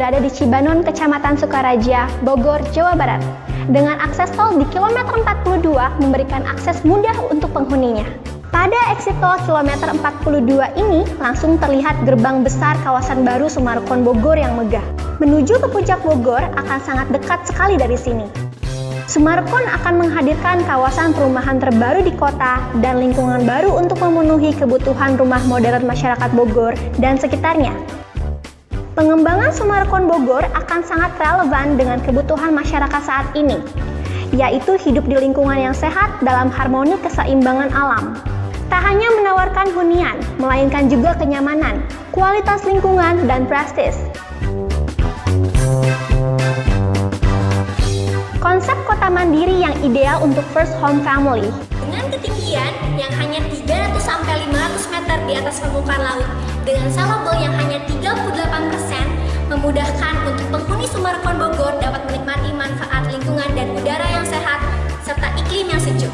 Berada di Cibanon, Kecamatan Sukaraja, Bogor, Jawa Barat. Dengan akses tol di kilometer 42 memberikan akses mudah untuk penghuninya. Pada exit tol kilometer 42 ini langsung terlihat gerbang besar kawasan baru Sumarekon Bogor yang megah. Menuju ke puncak Bogor akan sangat dekat sekali dari sini. Sumarekon akan menghadirkan kawasan perumahan terbaru di kota dan lingkungan baru untuk memenuhi kebutuhan rumah modern masyarakat Bogor dan sekitarnya. Pengembangan Sumarekon Bogor akan sangat relevan dengan kebutuhan masyarakat saat ini, yaitu hidup di lingkungan yang sehat dalam harmoni keseimbangan alam. Tak hanya menawarkan hunian, melainkan juga kenyamanan, kualitas lingkungan, dan prestis. Konsep kota mandiri yang ideal untuk first home family. Ketinggian yang hanya 300 sampai 500 meter di atas permukaan laut, dengan salable yang hanya 38%, memudahkan untuk penghuni Sumarekon Bogor dapat menikmati manfaat lingkungan dan udara yang sehat serta iklim yang sejuk.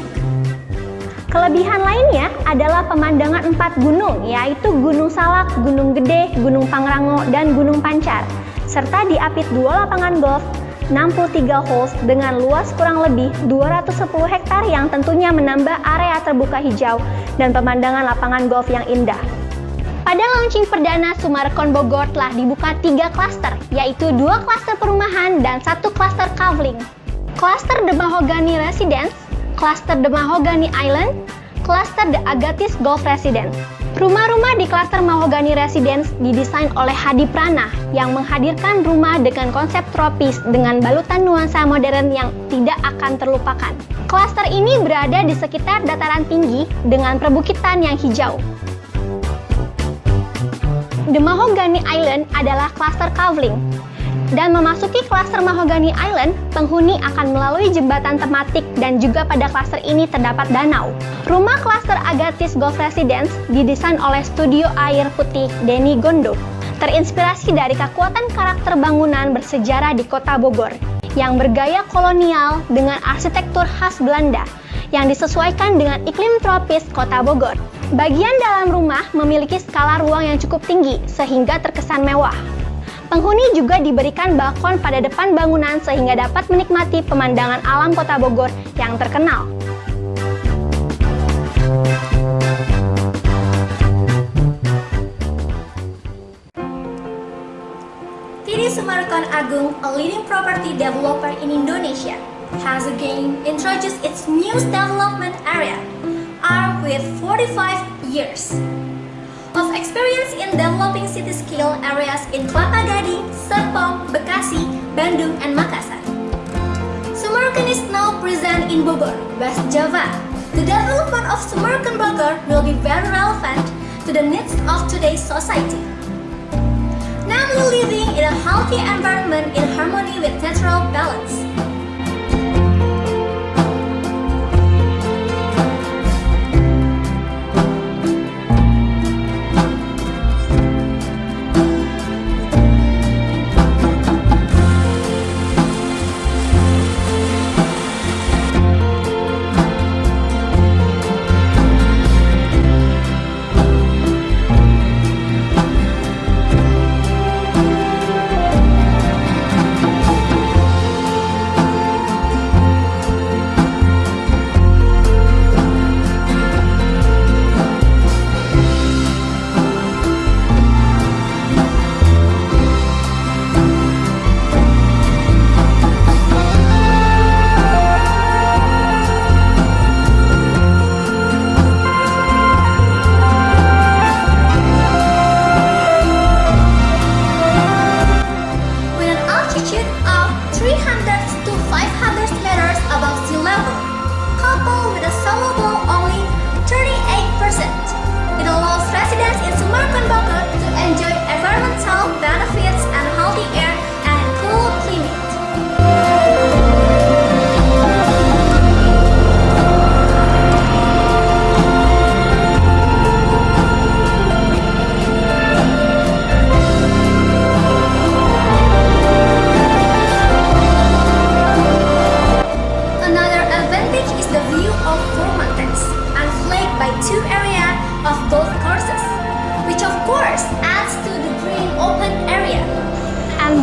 Kelebihan lainnya adalah pemandangan empat gunung, yaitu Gunung Salak, Gunung Gede, Gunung Pangrango, dan Gunung Pancar, serta diapit dua lapangan golf 63 holes dengan luas kurang lebih 210 hektar yang tentunya menambah area terbuka hijau dan pemandangan lapangan golf yang indah. Pada launching perdana Sumarekon Bogor telah dibuka tiga klaster, yaitu dua klaster perumahan dan satu klaster kavling. Klaster The Mahogany Residence, klaster The Mahogany Island, klaster The Agatis Golf Residence. Rumah-rumah di klaster Mahogany Residence didesain oleh Hadi Prana yang menghadirkan rumah dengan konsep tropis dengan balutan nuansa modern yang tidak akan terlupakan. Klaster ini berada di sekitar dataran tinggi dengan perbukitan yang hijau. The Mahogany Island adalah klaster Kavling, dan memasuki klaster Mahogany Island, penghuni akan melalui jembatan tematik dan juga pada klaster ini terdapat danau. Rumah klaster Agatis Golf Residence didesain oleh studio air putih Denny Gondo. Terinspirasi dari kekuatan karakter bangunan bersejarah di kota Bogor yang bergaya kolonial dengan arsitektur khas Belanda yang disesuaikan dengan iklim tropis kota Bogor. Bagian dalam rumah memiliki skala ruang yang cukup tinggi sehingga terkesan mewah. Penghuni juga diberikan balkon pada depan bangunan sehingga dapat menikmati pemandangan alam kota Bogor yang terkenal. TD Sumarekon Agung, a leading property developer in Indonesia, has again introduced its new development area, armed with 45 years of experience in developing city-scale areas in Kelapa Gading, Serpong, Bekasi, Bandung, and Makassar. Sumerkan is now present in Bogor, West Java. The development of Sumerkan Bogor will be very relevant to the needs of today's society. Namely living in a healthy environment in harmony with natural balance.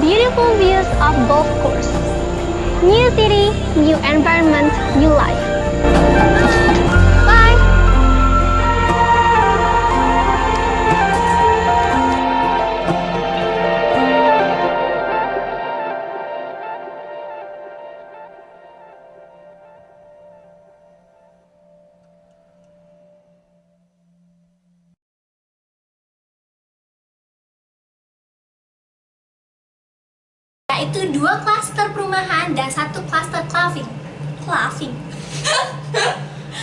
Beautiful views of golf course. New city, new environment, new life. Yaitu dua klaster perumahan dan satu klaster clubbing. Clubbing.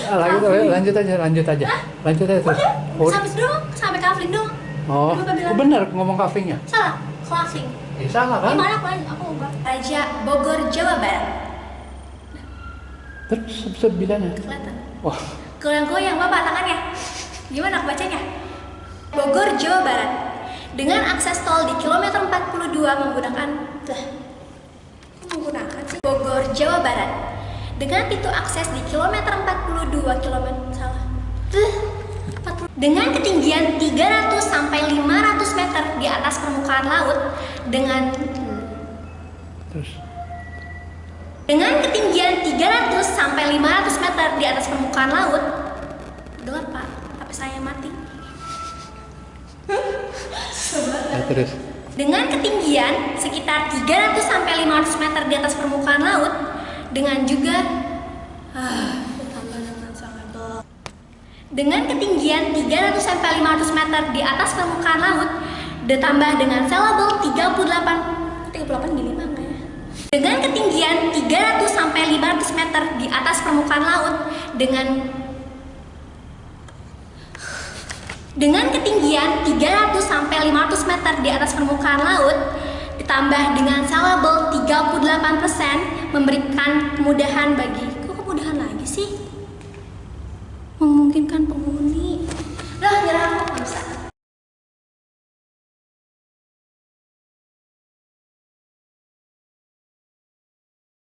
Ah, lanjut, lanjut aja, lanjut aja, lanjut aja terus. Oh, Sampai doang, sampai clubbing doang. oh, oh benar ngomong kafenya. Salah, clubbing. Eh, salah kan? Gimana aku? Aku ubah. Raja Bogor, Jawa Barat. Terus sebilangnya. Kelihatan. Wah, Goyang-goyang bapak tangannya. Gimana aku bacanya? Bogor, Jawa Barat. Dengan akses tol di kilometer 42 menggunakan lah. kok menggunakan sih? Bogor, Jawa Barat. Dengan pintu akses di kilometer 42 kilometer salah. Tuh, 40. Dengan ketinggian 300 sampai 500 meter di atas permukaan laut dengan terus. dengan ketinggian 300 sampai 500 meter di atas permukaan laut. Dengar Pak, HP saya mati. Ya, terus. Dengan ketinggian sekitar 300 sampai 500 meter di atas permukaan laut dengan juga ah, dengan ketinggian 300 sampai 500 meter di atas permukaan laut ditambah dengan sellable 38 38 gini mah enggak ya? Dengan ketinggian 300 sampai 500 meter di atas permukaan laut dengan Dengan ketinggian 300 sampai 500 meter di atas permukaan laut, ditambah dengan salable 38% memberikan kemudahan bagi kok kemudahan lagi sih? Memungkinkan penghuni. Lah, nyerah aku bisa.